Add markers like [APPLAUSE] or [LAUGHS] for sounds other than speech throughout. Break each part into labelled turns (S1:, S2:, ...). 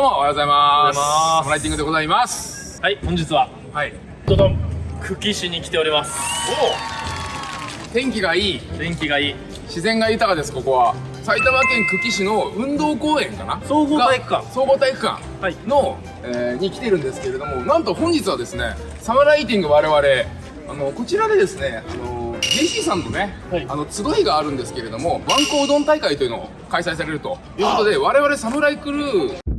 S1: どうもおはようございます。ライティングでございます。
S2: はい、本日は、
S1: はい。
S2: ドドン、久喜市に来ております。
S1: お天気がいい。
S2: 天気がいい。
S1: 自然が豊かですここは。埼玉県久喜市の運動公園かな？
S2: 総合体育館。
S1: が総合体育館。
S2: はい。
S1: の、えーに来てるんですけれどもなんと本日はですねサムライティング我々あのこちらでですねあの JC さんのね、
S2: はい。
S1: あの集いがあるんですけれどもワンコうどん大会というのを開催されるということで我々サムライクルー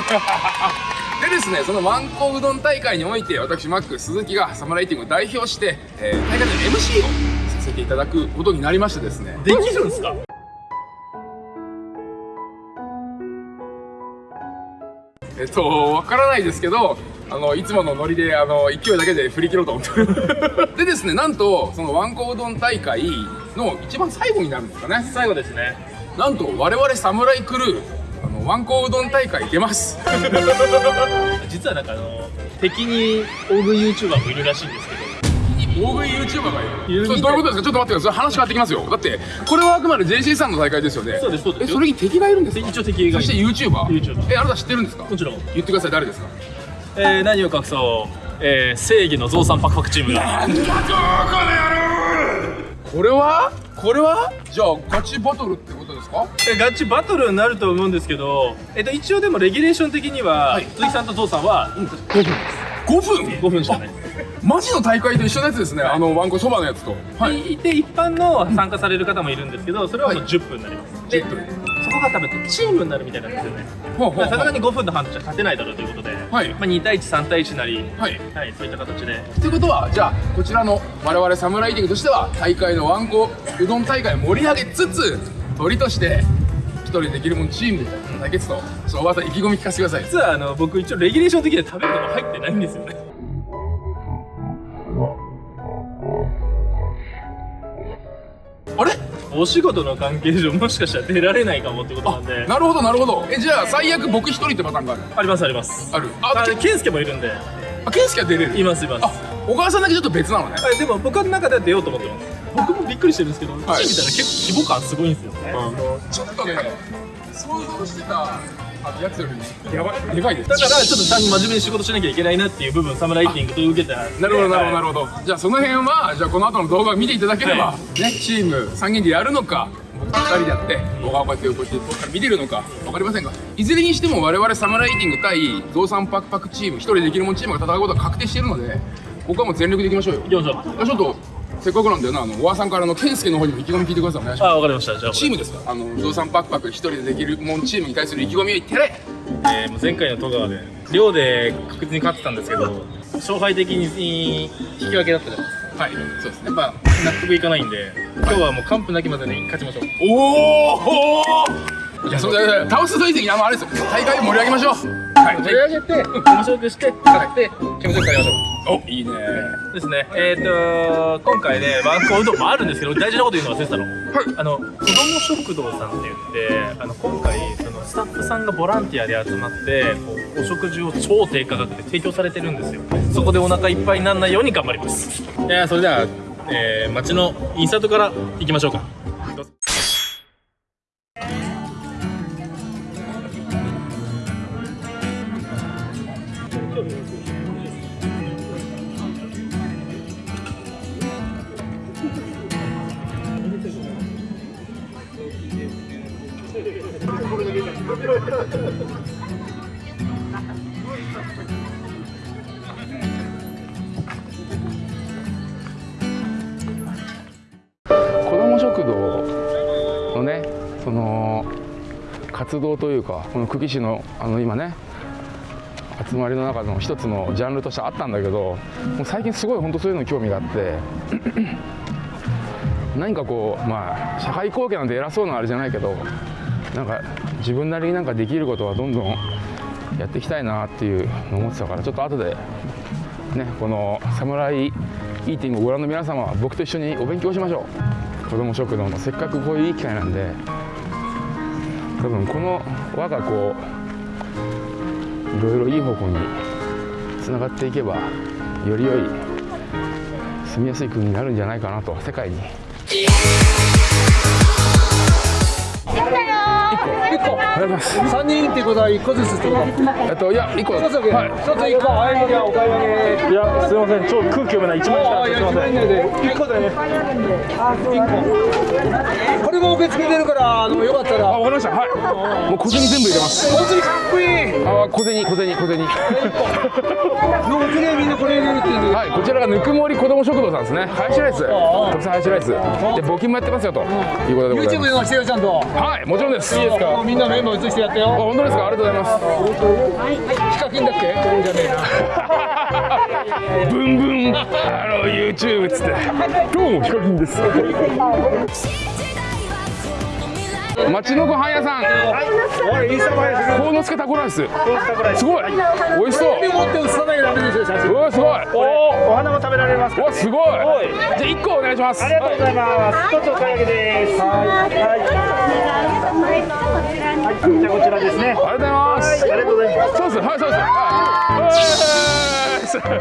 S1: [LAUGHS] でですねそのワンコうどん大会において私マック鈴木がサムライティングを代表して、えー大会の MC をさせていただくことになりましてですね
S2: できるんですか？
S1: えっと、わからないですけど、あの、いつものノリで、あの、勢いだけで振り切ろうと思ってる。[LAUGHS] でですね、なんと、そのワンコうどん大会の一番最後になるんですかね。
S2: 最後ですね。
S1: なんと、我々サムライクルー、ワンコうどん大会出ます。[LAUGHS]
S2: 実はなんかあの、敵に大食い YouTuber もいるらしいんですけど、
S1: 大食い YouTuber がいる。どういうことですか？ちょっと待ってください。話変わってきますよ。だって、これはあくまで JC さんの大会ですよね。
S2: そうですそうです
S1: え、それに敵がいるんですか？
S2: 一応敵がいる。
S1: そして YouTuber?
S2: YouTuber
S1: え、あなた知ってるんですか？
S2: もちろん。
S1: 言ってください、誰ですか？
S2: えー、何を隠そう、えー、正義の増産パクパクチームが。
S1: なんだとこの野郎これは？これは？じゃあガチバトルってですか？
S2: えガチバトルになると思うんですけど、えっと、一応でもレギュレーション的には、
S1: はい。
S2: 鈴木さんとゾウさんは5分です。
S1: 5分。
S2: 5分しかない。
S1: マジの大会と一緒のやつですね、あのワンコそばのやつと。はい。
S2: いて一般の参加される方もいるんですけどそれはもう10分になります、で
S1: 10分。
S2: そこが多分チームになるみたいなんですよねさすがに5分の半じゃ勝てないだろうということで、
S1: はい。
S2: まあ、2対13対1なり、
S1: はい。
S2: はい、そういった形で。
S1: ということはじゃあこちらの我々サムライティングとしては大会のワンコうどん大会を盛り上げつつ鳥として一人できるもんチーム対決とちょっとおばあさん意気込み聞かせてください。
S2: 実はあの僕一応レギュレーション的には食べるのが入ってないんですよね。
S1: あれ？
S2: お仕事の関係上もしかしたら出られないかもってことなんで。
S1: なるほどなるほど。えじゃあ最悪僕一人ってパターンがある？
S2: ありますあります。
S1: ある？
S2: あ
S1: あけ
S2: ケンスケもいるんで。
S1: あケンスケは出れる？
S2: いますいます。
S1: あ小川さんだけちょっと別なのね。
S2: はい、でも僕の中では出ようと思ってます僕もびっくりしてるんですけど、
S1: はい。
S2: チー見たら結構規模感すごいんですよね、
S1: あのちょっとね想像してたやつよりやばい。でかいです。
S2: だからちょっとちゃんと真面目に仕事しなきゃいけないなっていう部分サムライティングと受けた
S1: なるほどなるほどな
S2: る
S1: るほど。じゃあその辺はじゃあこの後の動画を見ていただければ、
S2: は
S1: ねチーム3人でやるのか僕と2人でやって動画をこうやってこうやって遠くから見てるのか分かりませんがいずれにしても我々サムライティング対増産パクパクチーム一人できるもんチームが戦うことは確定しているのでここはもう全力でいきましょうよ。
S2: いきましょう。
S1: じゃあちょっとせっかくなんだよなあの小川さんからの健介の方にも意気込み聞いてください。お願いします。
S2: あわかりました。じゃあ
S1: チームですか？あの増産パクパク一人でできるもんチームに対する意気込みを言ってれ
S2: えーもう前回の戸川で寮で確実に勝ってたんですけど勝敗的に引き分けだったじゃないですか。
S1: はいそうですね。
S2: やっぱ納得いかないんで。今日はもう完封なきまでに勝ちましょう。
S1: おおいやそれで倒すと以前にあのあれですよ。大会を盛り上げましょうはい。
S2: 盛り上げて面白くして勝って気持ちよくやりましょう。
S1: おいいね。
S2: ですね。えっ、と今回ねワンコうどんもあるんですけど大事なこと言うの忘れてたの。あの子ども食堂さんって言ってあの今回そのスタッフさんがボランティアで集まってこうお食事を超低価格で提供されてるんですよ。そこでお腹いっぱいにならないように頑張ります。いやそれでは、えー、街のインサートから行きましょうか
S1: 食堂のねその活動というかこの久喜市のあの今ね集まりの中の一つのジャンルとしてあったんだけどもう最近すごい本当そういうのに興味があって [CLEARS THROAT] 何かこうまあ社会貢献なんて偉そうなあれじゃないけどなんか自分なりになんかできることはどんどんやっていきたいなっていうのを思ってたからちょっと後でねこのサムライイーティングをご覧の皆様は僕と一緒にお勉強しましょう。子ども食堂のせっかくこういういい機会なんで多分この輪がこういろいろいい方向につながっていけばより良い住みやすい国になるんじゃないかなと世界に。pico, pico. 願いします。
S3: 三人ってことは一個ずつってこと
S1: えっといや一個。
S3: 一つ
S1: はい。
S3: 一つ一個はいじゃあお買い。上げ
S2: いやすいません。超空気読めない。1万
S3: ああいや自分で一個でね。一個これも受け付けてるからあのよかったら
S1: あわかりましたはいもう小銭全部入れます
S3: 本当にかっこいい
S1: あ小銭小銭小銭
S3: もうきれいみんなこれ入れるって言う
S1: はいこちらがぬくもり子ども食堂さんですね。ハヤシライス特産ハヤシライスで募金もやってますよということでござい
S3: YouTube
S1: ます
S3: でもしてよちゃんと
S1: はいもちろんですいいです
S3: もうみんなの絵も映してやってよ
S1: 本当ですか？ありがとうございます。
S3: ヒカキンだっけ？これじゃねえな。
S1: ブンブン。あの YouTube っつって。今日もヒカキンです。町のご飯屋さん。
S3: おい。インスタ映えする
S1: 鴻助タコライス。すごい。美味しそう。
S3: 手持って写さないとダメですよ写真
S1: うわすごい。
S2: おお花も食べられます
S1: おすごい。じゃあ1個お願いします。
S2: ありがとうございます。一つお買い上げです。はい。はい。じゃあこちらですね。
S1: ありがとうございます。
S2: ありがとうございます。
S1: そうですはいそうですはい。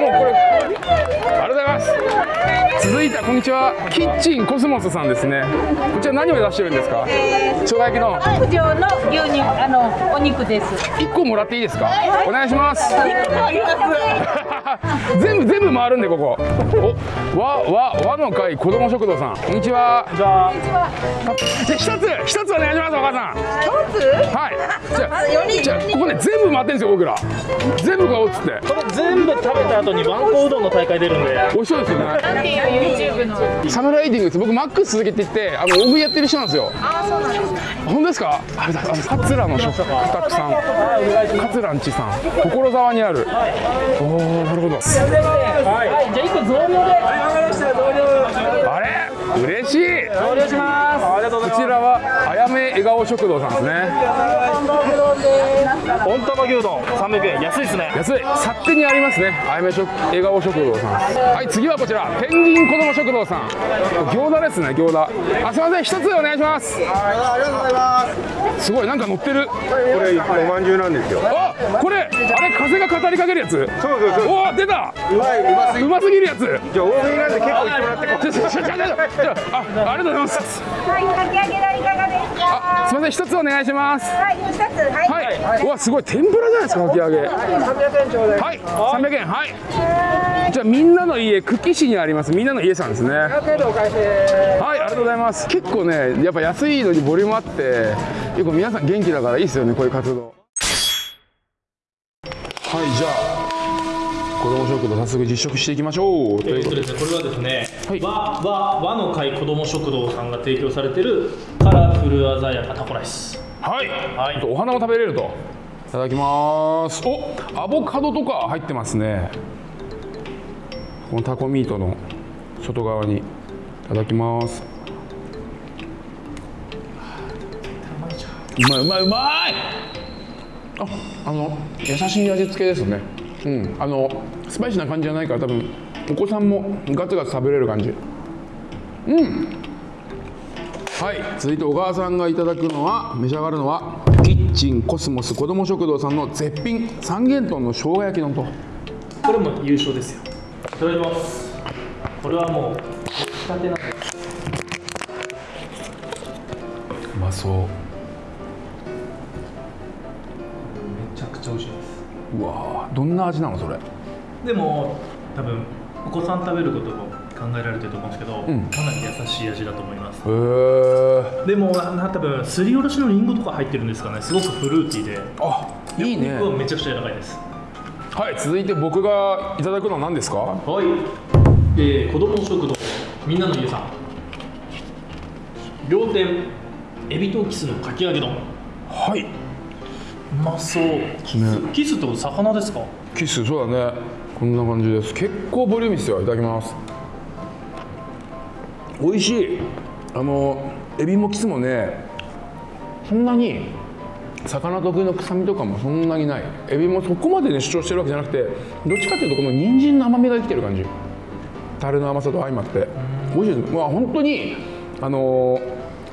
S1: もうこれありがとうございます続いてはこんにちは。キッチンコスモスさんですね。こちら何を出してるんですか？生姜焼きの。
S4: 九条の牛肉あのお肉です。
S1: 1個もらっていいですか？お願いします。全部全部回るんでここ。おわわ和の会子ども食堂さん。こんにちは。
S2: じゃあ
S1: じゃあ一つ一つお願いしますお母さん。
S4: 一つ？
S1: はい。じゃあじゃあここね全部回ってんですよ僕ら。全部買おうっつって。
S2: これ全部食べた後にワンコうどんの大会出るんで。
S1: 美味しそうですよね
S4: YouTube の。
S1: サムライディングです僕マックス鈴木っててあの大食いやってる人なんですよ。
S4: あ、そうなんです。
S1: 本当ですか？あれだあの桂の食卓さん。桂んちさん。所沢にある。おおなるほど。
S2: はい。じゃあ一個増量で。
S1: あれ嬉しい。
S2: 増量します。ありがとうござい
S1: こちらはあやめ笑顔食堂さんですね。
S2: ます温玉牛丼300円。安いですね。
S1: 安い。勝手にありますね。あやめ食笑顔食堂さん。はい次はこちら。ペンギン子ども食堂さん。餃子ですね餃子。あすいません。一つお願いします。
S3: ありがとうございます。
S1: すごいなんか乗ってる。
S5: これおまんじゅうなんですよ。
S1: あこれあれ風が語りかけるやつ？
S5: そうそうそう。
S1: おお出た。
S5: うまいう。ますぎ
S1: るやつ
S5: じゃあ大食いなんで結構言ってもらってこ
S1: ちょちょちょちょちょちょあありがとうございます。
S4: はい、かき揚げはいかがですか。
S1: あすみません一つお願いします。
S4: はい、二つ。はい。
S1: はい、うわすごい天ぷらじゃないですかかき揚げ。はい300円はい。じゃあみんなの家久喜市にあります。みんなの家さんですね。はいありがとうございます。結構ねやっぱ安いのにボリュームあって結構皆さん元気だからいいですよねこういう活動。はいじゃあ子ども食堂早速実食していきましょう。ということで。
S2: えっとですね、これはですね、
S1: はい。
S2: 和和和の会子ども食堂さんが提供されてるカラフル鮮やかタコライス。
S1: はい、
S2: はい。
S1: お花も食べれると。いただきます。おアボカドとか入ってますね。このタコミートの外側にいただきます。うまいうまいうまい。ああの優しい味付けですねうん。あのスパイシーな感じじゃないから多分お子さんもガツガツ食べれる感じ。はい。続いて小川さんがいただくのは召し上がるのはキッチンコスモス子ども食堂さんの絶品三元豚の生姜焼き丼と。
S2: これも優勝ですよ。いただきます。これはもう仕立てなんで
S1: うまそううわーどんな味なのそれ？
S2: でも多分お子さん食べることも考えられてると思うんですけど、
S1: ん。
S2: かなり優しい味だと思います。
S1: へえ
S2: でもな多分すりおろしのりんごとか入ってるんですかね。すごくフルーティーで。
S1: あいいね。
S2: お肉はめちゃくちゃ柔らかいです。
S1: はい続いて僕がいただくのは何ですか？
S2: はい、えー、子ども食堂みんなの家さん。両店エビとキスのかき揚げ丼。う
S1: はい
S2: まそう、キスキスってこと魚ですか？
S1: キスそうだね。こんな感じです。結構ボリューミーですよ。いただきます。美味しい。あのエビもキスもねそんなに魚特有の臭みとかもそんなにない。エビもそこまでね主張してるわけじゃなくてどっちかっていうとこの人参の甘みが生きてる感じ。タレの甘さと相まって。美味しいです。まあ本当にあの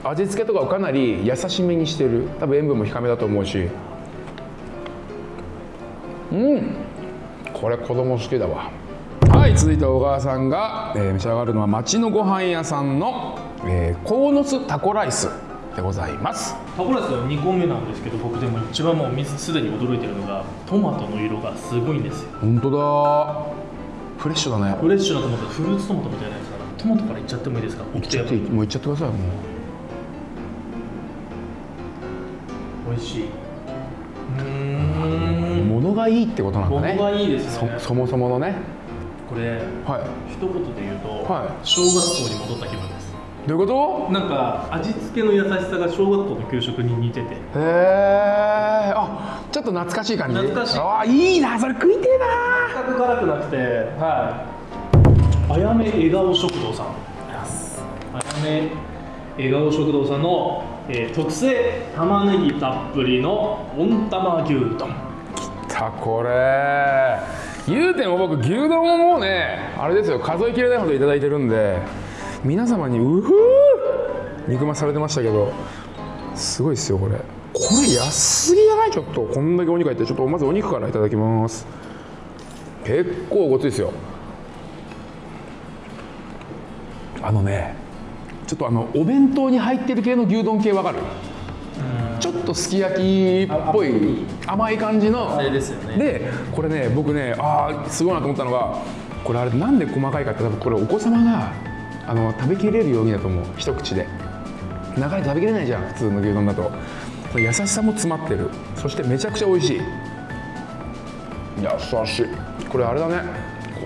S1: 味付けとかをかなり優しめにしてる。多分塩分も控めだと思うしこれ子供好きだわ。はい続いて小川さんが、えー召し上がるのは町のご飯屋さんの、えー、鴻巣タコライス、でございます。
S2: タコライスの2個目なんですけど僕でも一番もう水すでに驚いてるのがトマトの色がすごいんですよ。
S1: 本当だ。フレッシュだね。
S2: フレッシュなトマトフルーツトマトみたいなやつかな。トマトからいっちゃってもいいですか？
S1: いっちゃってもういっちゃってくださいもう。
S2: 美味しい。うーん。
S1: 物がいいってことなんだ
S2: 物
S1: ね
S2: がいいですね。
S1: そそもそものね。
S2: これ
S1: はい。
S2: 一言で言うと、
S1: はい。
S2: 小学校に戻った気分です。
S1: どういうこ
S2: なんか味付けの優しさが小学校の給食に似てて。
S1: とへえあちょっと懐かしい感じ。
S2: 懐かしい。
S1: あいいなそれ食いてえな。
S2: 全く辛くなくてはい。あやめ笑顔食堂さん。あやめ笑顔食堂さんの、えー特製玉ねぎたっぷりの温玉牛丼
S1: さあこれ。言うても僕牛丼ももうねあれですよ数えきれないほどいただいてるんで皆様にうふー肉増されてましたけどすごいですよこれ。これ安すぎじゃない？ちょっとこんだけお肉入ってちょっとまずお肉からいただきます。結構ごついですよ。あのねちょっとあのお弁当に入ってる系の牛丼系わかる？ちょっとすき焼きっぽい甘い感じの。
S2: あれですよね。
S1: でこれね僕ねああすごいなと思ったのがこれあれなんで細かいかって多分これお子様があの食べきれるようにだと思う。一口で。長いと食べきれないじゃん普通の牛丼だと。優しさも詰まってる。そしてめちゃくちゃ美味しい。優しい。これあれだね。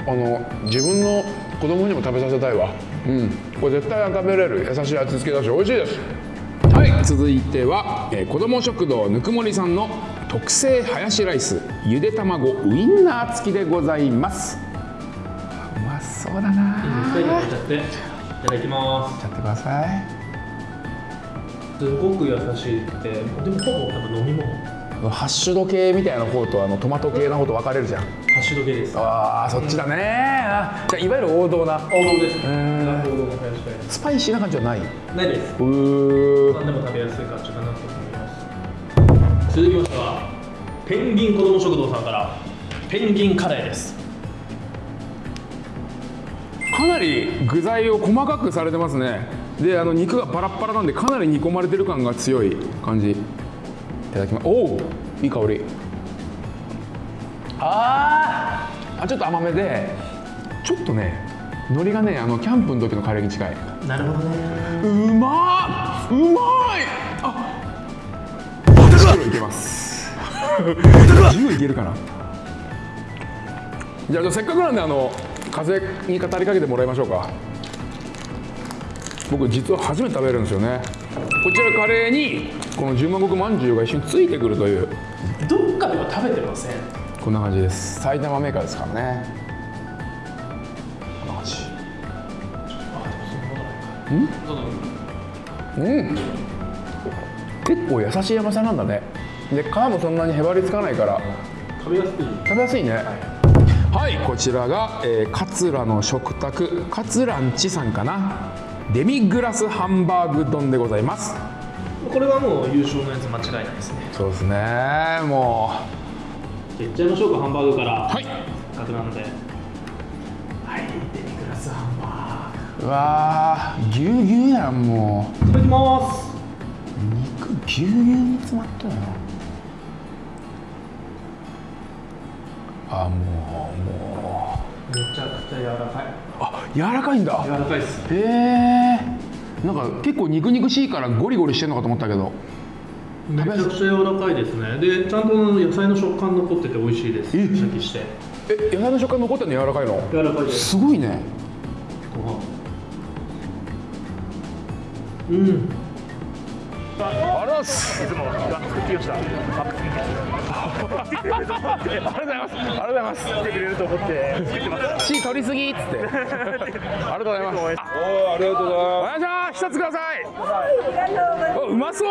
S1: あの自分の子供にも食べさせたいわ。うん。これ絶対食べれる。優しい味付けだし美味しいですはい続いては、えー子ども食堂ぬくもりさんの特製ハヤシライスゆで卵ウインナー付きでございます。うまそうだな。
S2: 一回でいっちゃっていただきます。
S1: やってください。
S2: すごく優しいってでもほぼ多分飲み物。ハ
S1: ハッシュド系みたいな方とあのトマト系の方と分かれるじゃん
S2: ッシュド系です
S1: あーそっちだね。あじゃあいわゆる王道な。
S2: 王道です。ね
S1: ん。
S2: 王道の
S1: スパイシーな感じはない？
S2: スないです。
S1: うー。
S2: 何でも食べやすい感じかなと思います。続きましてはペンギン子ども食堂さんからペンギンカレーです。
S1: かなり具材を細かくされてますね。であの肉がパラッパラなんでかなり煮込まれてる感が強い感じ。いただきますおおいい香りあー。あちょっと甘めでちょっとね海苔がねあのキャンプの時のカレーに近い。
S2: なるほどね。
S1: うまーうまい。あ10キロいけます。10いけるかな。じゃあせっかくなんであの風に語りかけてもらいましょうか。僕実は初めて食べるんですよね。こちらカレーにこの十万石まんじゅうが一緒についてくるという。
S2: どっかでは食べてません
S1: こんな感じです。埼玉メーカーですからね。こんな感じうん。結構優しい甘さなんだね。で皮もそんなにへばりつかないから。
S2: 食べやすい。
S1: 食べやすいね。はい、こちらが、えー、桂の食卓。桂んちさんかな。デミグラスハンバーグ丼でございます。
S2: これはもう優勝のやつ間違いないですね。
S1: そうですね。も
S2: いっちゃいましょうかハンバーグから。
S1: うはい。
S2: せっかくなので。はいデミグラスハンバ
S1: うわーぎゅうぎゅうやんも
S2: ーグいただきます。
S1: う肉ぎゅうぎゅうに詰まったよあもうもう。
S2: めちゃくちゃ柔らかい。
S1: あ柔らかいんだ。
S2: 柔らかいです。
S1: へえなんか結構肉々しいからゴリゴリしてんのかと思ったけど
S2: めちゃくちゃ柔らかいですね。でちゃんと野菜の食感残ってて美味しいです。シ
S1: え？
S2: ャキして。
S1: え野菜の食感残ってるの柔らかいの？
S2: 柔らかいです。
S1: すごいね。
S2: ご飯。うん
S1: ありがとうございます。
S2: いつも作ってきました
S1: ありがとうございますありがとうございます
S2: 来てくれると思って作ってます
S1: 血取りすぎっつってありがとうございます
S5: おありがとうござい
S1: お願いします一つくださいおうまそう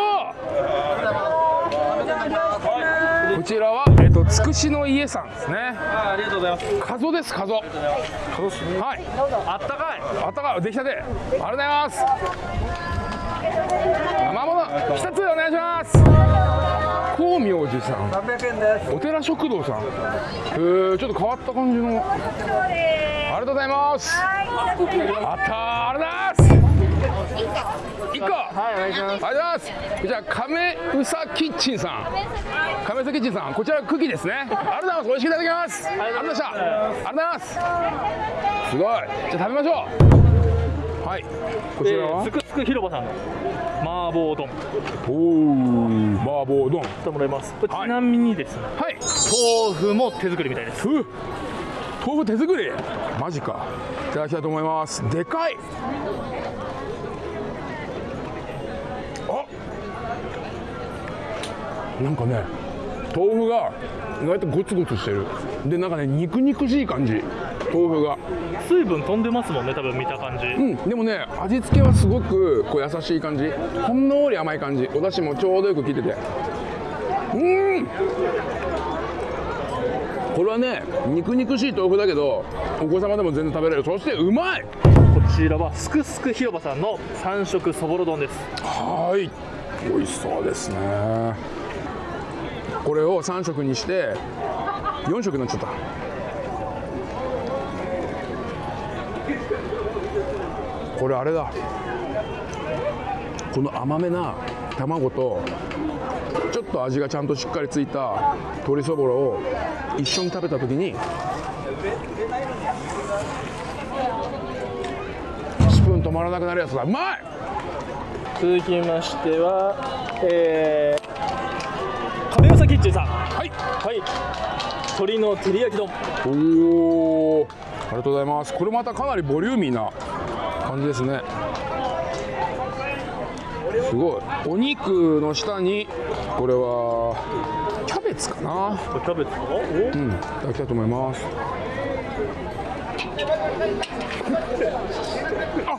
S1: こちらはえっ、とつくしの家さんですね
S2: ありがとうございます
S1: カゾですカゾカゾですはい
S2: あったかい
S1: あったかい出来たてありがとうございます生もの一つお願いします。光明寺さん。
S3: 300円です
S1: お寺食堂さん。えー、ちょっと変わった感じの。ありがとうございます。あったーありがとうございます。一個。
S2: はいお願いします。
S1: ありがとうございますじゃあ亀うさキッチンさん。亀うさキッチンさんこちらクッキーですね。ありがとうございます。美味しくいただきます。ありがとうございました。ありがとうございます。すごい。じゃあ食べましょう。はいこちらは、
S2: すくすく広場さんの麻婆丼。
S1: おお麻婆丼
S2: してもらいます。ちなみにですね、
S1: はい。
S2: 豆腐も手作りみたいです。
S1: ふ豆腐手作り？マジか。いただきたいと思います。でかい。あなんかね豆腐が意外とゴツゴツしてる。でなんかね肉肉しい感じ豆腐が。
S2: 水分飛んでますもんね多分見た感じ、
S1: うんでもね味付けはすごくこう優しい感じ。ほんのり甘い感じ。お出汁もちょうどよく効いてて。うん。これはね肉肉しい豆腐だけどお子様でも全然食べれる。そしてうまい。
S2: こちらはすくすく広場さんの三色そぼろ丼です。
S1: はい。美味しそうですね。これを3色にして4色になっちゃったこれあれだ。この甘めな卵とちょっと味がちゃんとしっかりついた鶏そぼろを一緒に食べた時にスプーン止まらなくなるやつだ。うまい！
S2: 続きましてはえー、亀尾キッチンさん。
S1: はい。
S2: はい。鶏の照り焼き丼。
S1: おおありがとうございます。これまたかなりボリューミーな感じですね。すごい。お肉の下にこれはキャベツかな。
S2: キャベツかお？
S1: うん。いただきたいと思います。あ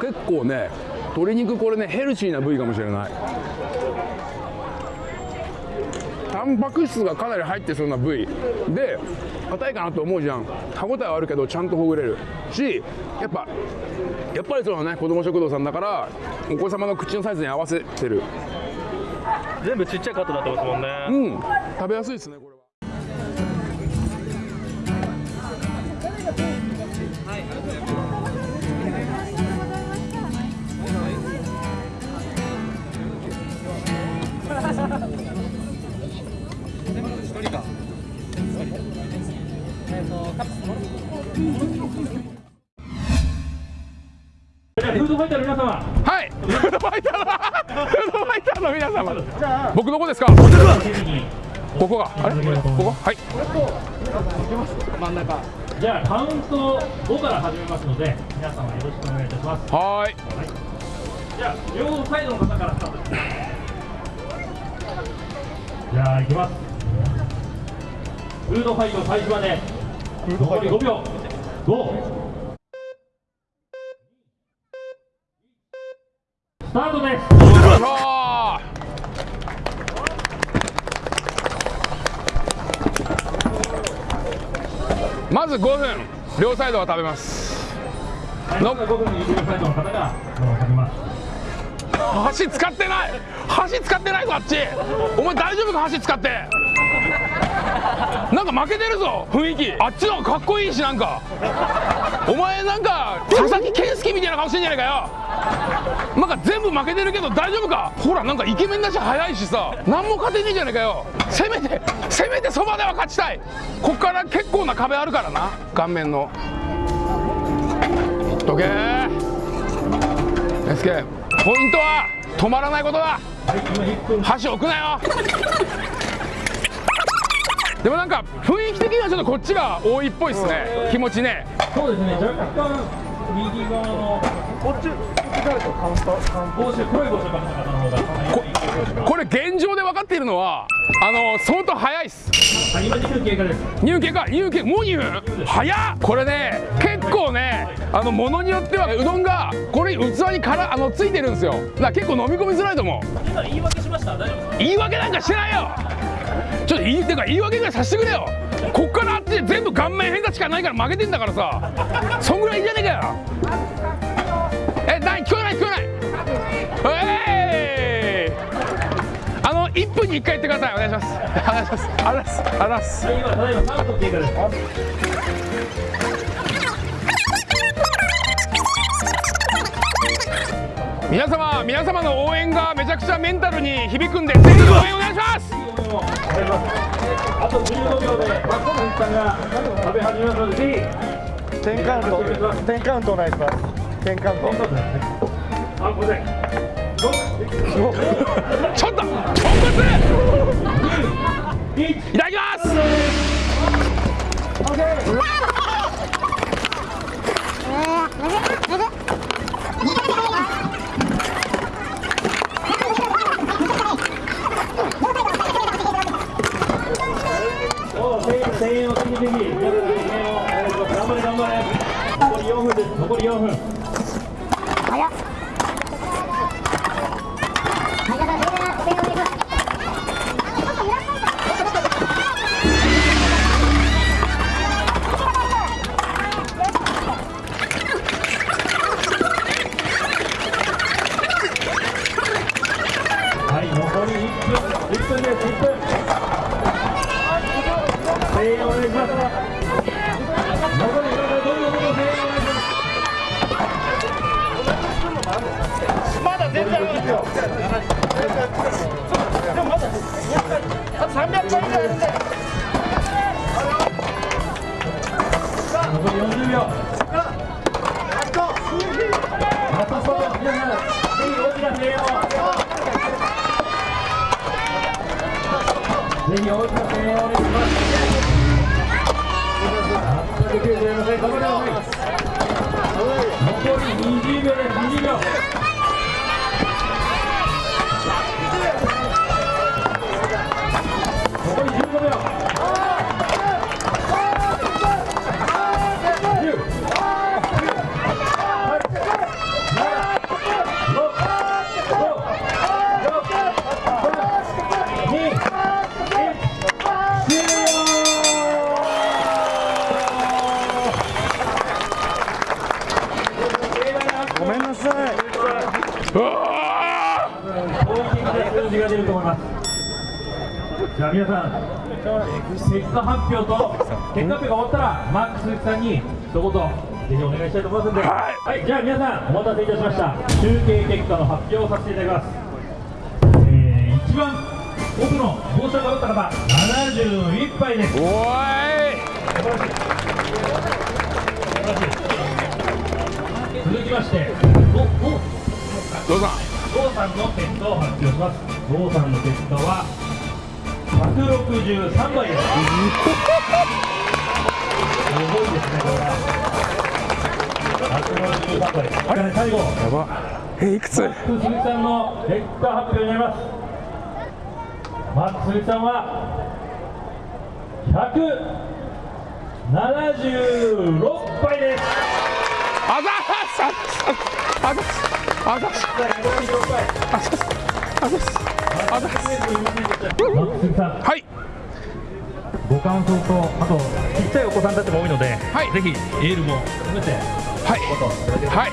S1: 結構ね鶏肉これねヘルシーな部位かもしれないタンパク質がかなり入ってそうな部位。で硬いかなと思うじゃん。歯ごたえはあるけどちゃんとほぐれるしやっぱやっぱりそのね。子ども食堂さんだからお子様の口のサイズに合わせてる。
S2: 全部ちっちゃいカットになってますもんね、
S1: うん。食べやすいですねこれは
S2: じゃあフードファイターの皆様
S1: はいフードファイターのフードファイターの皆様僕どこですかここがあれここはい真ん中
S2: じゃあカウント5から始めますので皆様よろしくお願いいたします
S1: はーい
S2: じゃあ両サイドの方からスタートですじゃあ行きますフードファイト開始まで残り5秒。5スタートです。
S1: まず5分両サイドは食べます。の
S2: 5分に両サイドの方がかけます。
S1: 箸使ってない！箸使ってないぞあっち。お前大丈夫か？箸使って [LAUGHS] なんか負けてるぞ雰囲気。あっちの方がかっこいいしなんか。お前なんか佐々木健介みたいな顔してんじゃないかよ。なんか全部負けてるけど大丈夫か？ほらなんかイケメンだし早いしさ。何も勝てねえじゃないかよ。せめてせめてそばでは勝ちたい。こっから結構な壁あるからな。顔面の。どけ。ー。SK ポイントは止まらないことだ。箸置くなよ。でもなんか雰囲気的にはちょっとこっちが多いっぽいっすね。気持ちね。
S2: そうですね。若干右側のこっちこ
S1: れ現状で分かっているのはあの相当早いっす。
S2: 今2分経過
S1: 入家か入家もう2分早っこれね結構ねあのものによってはうどんがこれ器にからあのついてるんですよだから結構飲み込みづらいと思う
S2: 今言い訳しました大丈夫ですか
S1: 言い訳なんかしてないよちょっと言いてか言い訳ぐらいさせてくれよ。こっからあっちで全部顔面偏差しかないから負けてんだからさ。そんぐらいいいじゃねえかよ。え何聞こえない聞こえない。えい！あの1分に1回言ってください。お願いします。お願いします。ありがとうございます。ありがとうございます。
S2: はい今ただいま3分経過です
S1: 皆様皆様の応援がめちゃくちゃメンタルに響くんでぜひ応援お願いします。
S5: あと15秒でマッコンさんが食べ始めますのでぜ
S3: 10カウント10カウントお願いします10カウント
S5: ひあごめん
S1: ちょっと豚骨 [LAUGHS] いただきます
S5: 皆さん、結果発表と結果発表が終わったら、マックス鈴木さんに一言、ぜひお願いしたいと思いますので、
S1: はい
S5: じゃあ皆さん、お待たせいたしました。集計結果の発表をさせていただきます。えー、一番奥の帽子をかぶった方、71杯です。
S1: ーおーい。
S5: 続きまして、おお
S1: どうぞ
S5: 郷さんの結果を発表します郷さんの結果は163倍です。すごいですねこれ。は163倍ですあれ？最後。
S1: やば。えいくつ？
S5: さんの結果発表になります。マックス鈴木さんは176杯です。
S1: あざっすあざあざっす
S5: 176杯
S1: あざっ。すあざっすあざっす
S5: マックス鈴木さん
S1: はい。
S5: ご感想とあとちっちゃいお子さんたちも多いので、
S1: はい。
S5: ぜひエールも含めて
S1: はい。はい。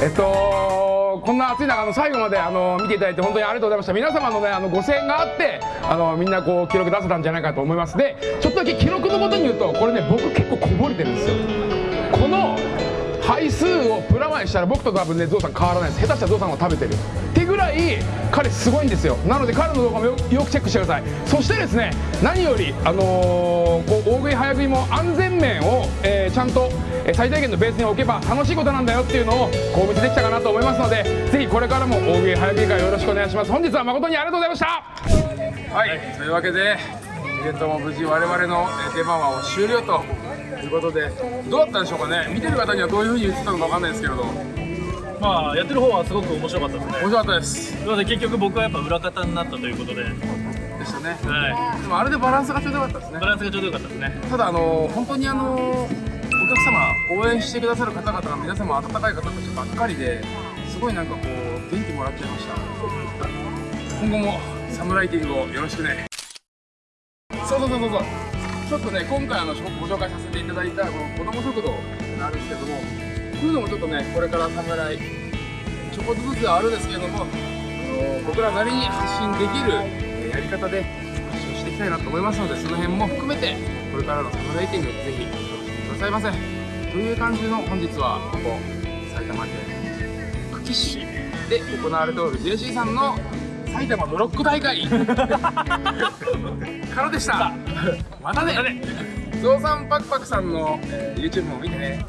S1: えっとこんな暑い中あの最後まであの見ていただいて本当にありがとうございました。皆様のねあのご声援があってあのみんなこう記録出せたんじゃないかと思います。でちょっとだけ記録のことに言うとこれね僕結構こぼれてるんですよ。この配数をプラマイしたら僕と多分ねゾウさん変わらないです。下手したらゾウさんは食べてるってぐらい彼すごいんですよ。なので彼の動画もよよくチェックしてください。そしてですね何よりあのーこう大食い早食いも安全面を、えーちゃんと、えー最大限のベースに置けば楽しいことなんだよっていうのをこうお見せできたかなと思いますのでぜひこれからも大食い早食い会よろしくお願いします。本日は誠にありがとうございました。はい、というわけでイベントも無事我々のえー出番は終了ということでどうだったでしょうかね？見てる方にはどういうふうに言ってたのかわかんないですけれど。面
S5: まあやってる方はすごく面白かったですね。
S1: 白かったです。
S5: なので結局僕はやっぱ裏方になったということで、は
S1: でしたね。
S5: い、
S1: でもあれでバランスがちょうどよかったですね。
S5: バランスがちょうどよかったですね。
S1: ただあの本当にあのお客様応援してくださる方々が皆様温かい方たちばっかりですごいなんかこう元気もらっちゃいました。今後もサムライティングをよろしくねそうそうそうそう。そうちょっとね今回あのご紹介させていただいたこの子ども食堂があるんですけどもこういうのもちょっとねこれからサムライちょこっとずつあるんですけどもあの僕らなりに発信できるやり方で発信していきたいなと思いますのでその辺も含めてこれからのサムライティングぜひよろしくくださいませ。という感じの本日はここ埼玉県久喜市で行われておる JC さんの埼玉ブロック大会。[LAUGHS] からでした。またね。ゾウさんパクパクさんの、えー YouTube も見てね